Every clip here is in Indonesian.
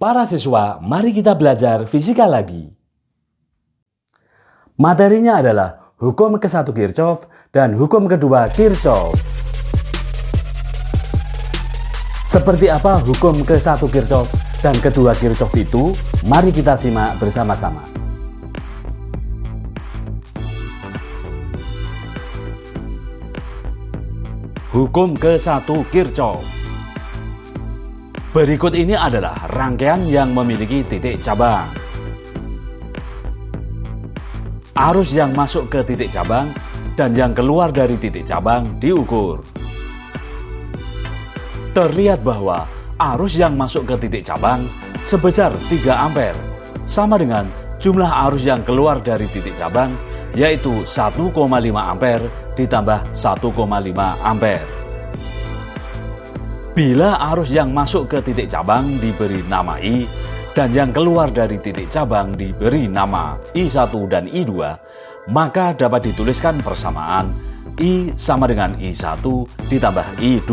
Para siswa, mari kita belajar fisika lagi. Materinya adalah hukum ke-1 Kirchhoff dan hukum kedua Kirchhoff. Seperti apa hukum ke-1 Kirchhoff dan kedua Kirchhoff itu? Mari kita simak bersama-sama. Hukum ke-1 Kirchhoff Berikut ini adalah rangkaian yang memiliki titik cabang. Arus yang masuk ke titik cabang dan yang keluar dari titik cabang diukur. Terlihat bahwa arus yang masuk ke titik cabang sebesar 3 ampere sama dengan jumlah arus yang keluar dari titik cabang yaitu 1,5 ampere ditambah 1,5 ampere. Bila arus yang masuk ke titik cabang diberi nama I dan yang keluar dari titik cabang diberi nama I1 dan I2, maka dapat dituliskan persamaan I sama dengan I1 ditambah I2.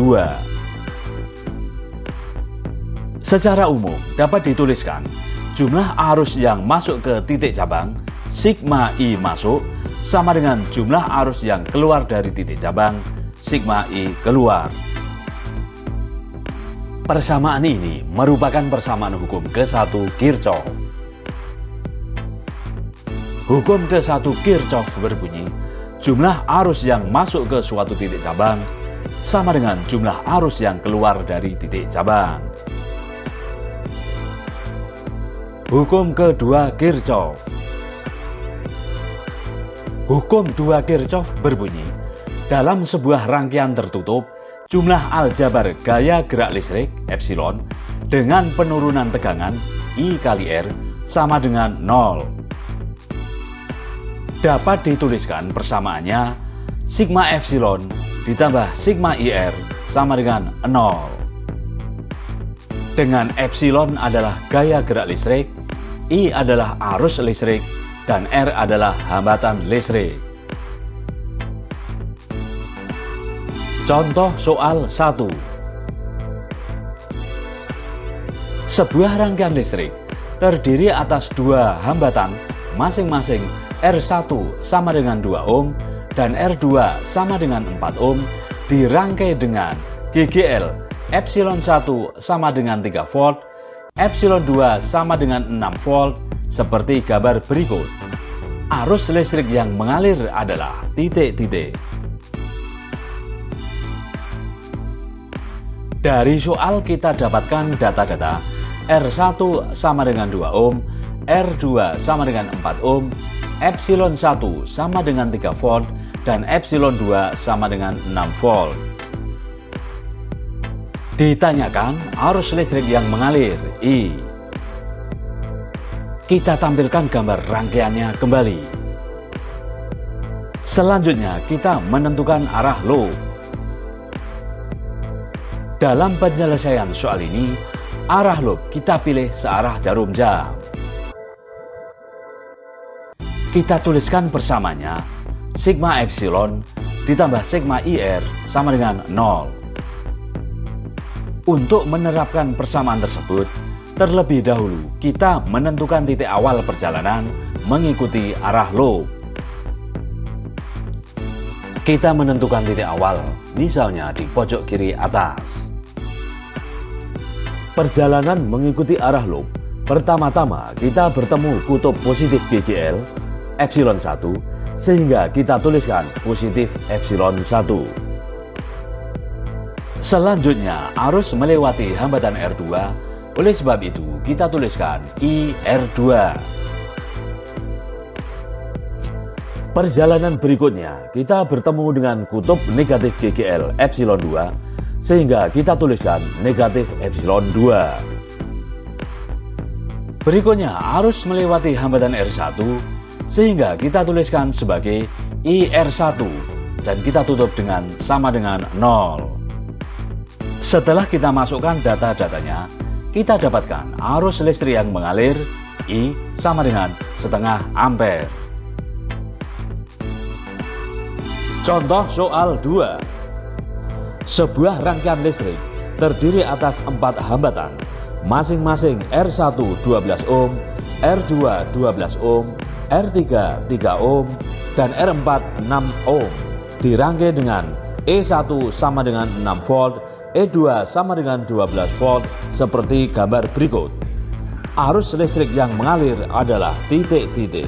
Secara umum dapat dituliskan jumlah arus yang masuk ke titik cabang sigma I masuk sama dengan jumlah arus yang keluar dari titik cabang sigma I keluar. Persamaan ini merupakan persamaan hukum ke-1 Kirchhoff. Hukum ke-1 Kirchhoff berbunyi, jumlah arus yang masuk ke suatu titik cabang sama dengan jumlah arus yang keluar dari titik cabang. Hukum kedua Kirchhoff Hukum dua Kirchhoff berbunyi, dalam sebuah rangkaian tertutup, jumlah aljabar gaya gerak listrik epsilon dengan penurunan tegangan I kali R sama dengan 0. Dapat dituliskan persamaannya sigma epsilon ditambah sigma IR sama dengan 0. Dengan epsilon adalah gaya gerak listrik, I adalah arus listrik, dan R adalah hambatan listrik. Contoh soal 1 Sebuah rangkaian listrik terdiri atas dua hambatan masing-masing R1 sama dengan 2 ohm dan R2 sama dengan 4 ohm dirangkai dengan GGL epsilon 1 sama dengan 3 volt epsilon 2 sama dengan 6 volt seperti gambar berikut. Arus listrik yang mengalir adalah titik-titik. Dari soal kita dapatkan data-data R1 sama dengan 2 ohm, R2 sama dengan 4 ohm, epsilon 1 sama dengan 3 volt, dan epsilon 2 sama dengan 6 volt. Ditanyakan arus listrik yang mengalir I. Kita tampilkan gambar rangkaiannya kembali. Selanjutnya kita menentukan arah loop. Dalam penyelesaian soal ini, arah loop kita pilih searah jarum jam. Kita tuliskan bersamanya sigma epsilon ditambah sigma IR sama dengan 0. Untuk menerapkan persamaan tersebut, terlebih dahulu kita menentukan titik awal perjalanan mengikuti arah loop. Kita menentukan titik awal, misalnya di pojok kiri atas. Perjalanan mengikuti arah loop. Pertama-tama kita bertemu kutub positif GGL epsilon 1 sehingga kita tuliskan positif epsilon 1. Selanjutnya arus melewati hambatan R2 oleh sebab itu kita tuliskan IR2. Perjalanan berikutnya kita bertemu dengan kutub negatif GGL epsilon 2 sehingga kita tuliskan negatif epsilon 2. Berikutnya arus melewati hambatan R1 sehingga kita tuliskan sebagai IR1 dan kita tutup dengan sama dengan 0. Setelah kita masukkan data-datanya, kita dapatkan arus listrik yang mengalir I sama dengan setengah ampere. Contoh soal 2 sebuah rangkaian listrik terdiri atas empat hambatan masing-masing R1 12 ohm, R2 12 ohm, R3 3 ohm, dan R4 6 ohm. Dirangkai dengan E1 sama dengan 6 volt, E2 sama dengan 12 volt seperti gambar berikut. Arus listrik yang mengalir adalah titik-titik.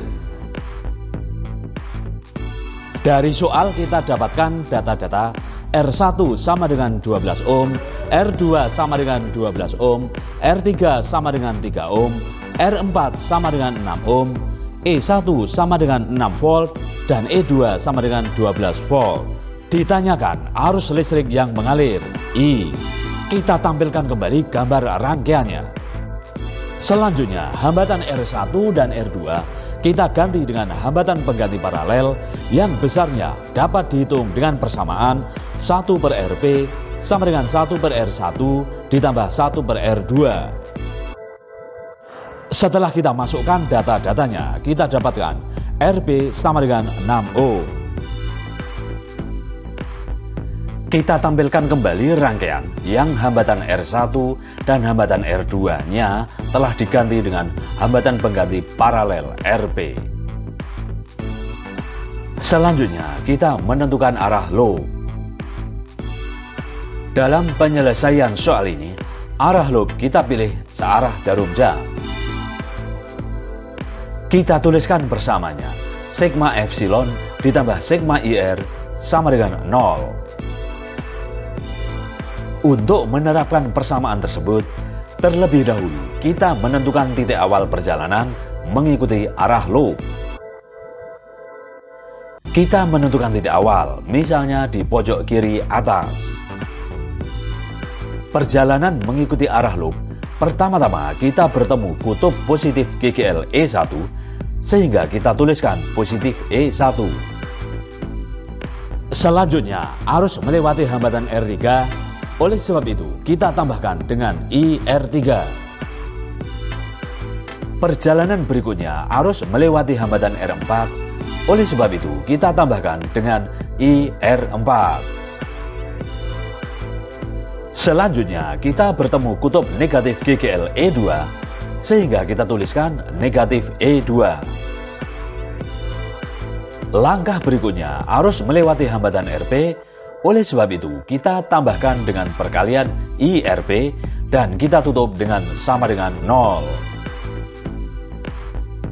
Dari soal kita dapatkan data-data R1 sama dengan 12 ohm, R2 sama dengan 12 ohm, R3 sama dengan 3 ohm, R4 sama dengan 6 ohm, E1 sama dengan 6 volt, dan E2 sama dengan 12 volt. Ditanyakan arus listrik yang mengalir, I. Kita tampilkan kembali gambar rangkaiannya. Selanjutnya, hambatan R1 dan R2 kita ganti dengan hambatan pengganti paralel yang besarnya dapat dihitung dengan persamaan 1 per Rp sama dengan 1 per R1 ditambah 1 per R2. Setelah kita masukkan data-datanya, kita dapatkan RP sama dengan 6O. Kita tampilkan kembali rangkaian yang hambatan R1 dan hambatan R2-nya telah diganti dengan hambatan pengganti paralel RP. Selanjutnya, kita menentukan arah loop. Dalam penyelesaian soal ini, arah loop kita pilih searah jarum jam. Kita tuliskan bersamanya. Sigma epsilon ditambah sigma IR sama dengan 0. Untuk menerapkan persamaan tersebut, terlebih dahulu kita menentukan titik awal perjalanan mengikuti arah loop. Kita menentukan titik awal, misalnya di pojok kiri atas. Perjalanan mengikuti arah loop, pertama-tama kita bertemu kutub positif GGL E1 sehingga kita tuliskan positif E1. Selanjutnya, arus melewati hambatan R3, oleh sebab itu kita tambahkan dengan IR3. Perjalanan berikutnya arus melewati hambatan R4, oleh sebab itu kita tambahkan dengan IR4. Selanjutnya kita bertemu kutub negatif GGL E2 sehingga kita tuliskan negatif E2. Langkah berikutnya arus melewati hambatan RP, oleh sebab itu kita tambahkan dengan perkalian IRP dan kita tutup dengan sama dengan 0.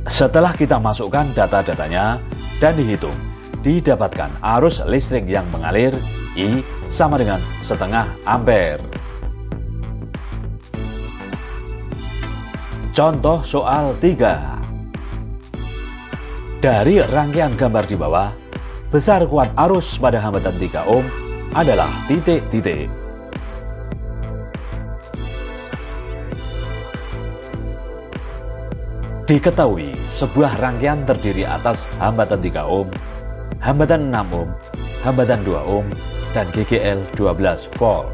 Setelah kita masukkan data-datanya dan dihitung, didapatkan arus listrik yang mengalir I sama dengan setengah ampere. Contoh soal 3 Dari rangkaian gambar di bawah, besar kuat arus pada hambatan 3 ohm adalah titik-titik. Diketahui, sebuah rangkaian terdiri atas hambatan 3 ohm, hambatan 6 ohm, hambatan 2 ohm, dan GGL 12 volt.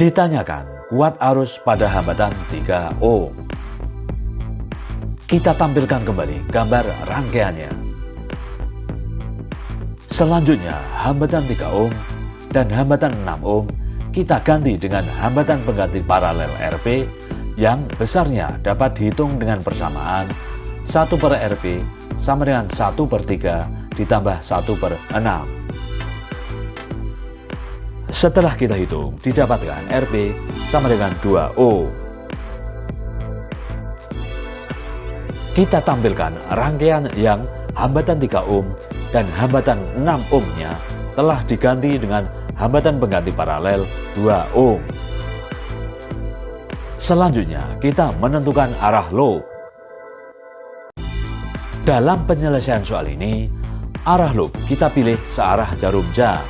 Ditanyakan, kuat arus pada hambatan 3 ohm. Kita tampilkan kembali gambar rangkaiannya. Selanjutnya, hambatan 3 ohm dan hambatan 6 ohm kita ganti dengan hambatan pengganti paralel RP yang besarnya dapat dihitung dengan persamaan 1 per RP sama dengan 1 per 3 ditambah 1 per 6. Setelah kita hitung, didapatkan Rp sama dengan 2O. Kita tampilkan rangkaian yang hambatan 3 ohm dan hambatan 6 ohmnya telah diganti dengan hambatan pengganti paralel 2 ohm. Selanjutnya, kita menentukan arah loop. Dalam penyelesaian soal ini, arah loop kita pilih searah jarum jam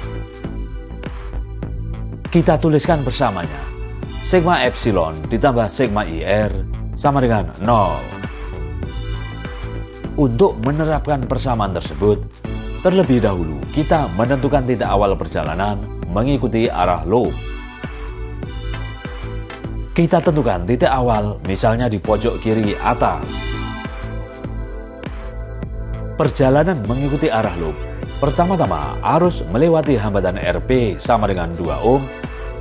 kita tuliskan bersamanya. Sigma epsilon ditambah sigma IR sama dengan 0. Untuk menerapkan persamaan tersebut, terlebih dahulu kita menentukan titik awal perjalanan mengikuti arah loop. Kita tentukan titik awal misalnya di pojok kiri atas. Perjalanan mengikuti arah loop Pertama-tama arus melewati hambatan RP sama dengan 2 ohm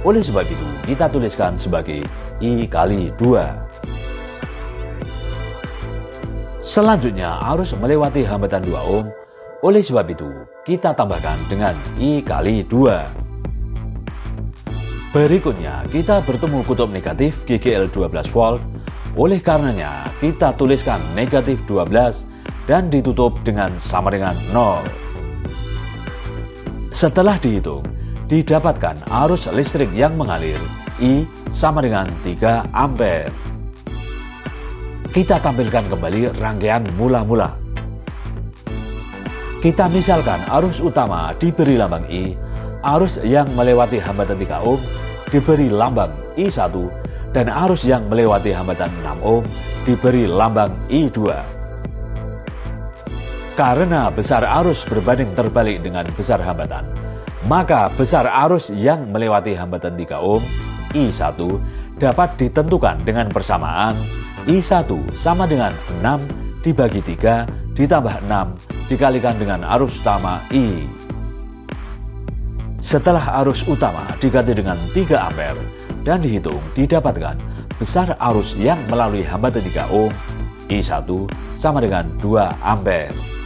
Oleh sebab itu, kita tuliskan sebagai I kali 2. Selanjutnya, arus melewati hambatan 2 ohm. Oleh sebab itu, kita tambahkan dengan I kali 2. Berikutnya, kita bertemu kutub negatif GGL 12 volt. Oleh karenanya, kita tuliskan negatif 12 dan ditutup dengan sama dengan 0. Setelah dihitung, didapatkan arus listrik yang mengalir I sama dengan 3 ampere. Kita tampilkan kembali rangkaian mula-mula. Kita misalkan arus utama diberi lambang I, arus yang melewati hambatan 3 ohm diberi lambang I1 dan arus yang melewati hambatan 6 ohm diberi lambang I2. Karena besar arus berbanding terbalik dengan besar hambatan, maka besar arus yang melewati hambatan 3 ohm I1 dapat ditentukan dengan persamaan I1 sama dengan 6 dibagi 3 ditambah 6 dikalikan dengan arus utama I. Setelah arus utama diganti dengan 3 ampere dan dihitung didapatkan besar arus yang melalui hambatan 3 ohm I1 sama dengan 2 ampere.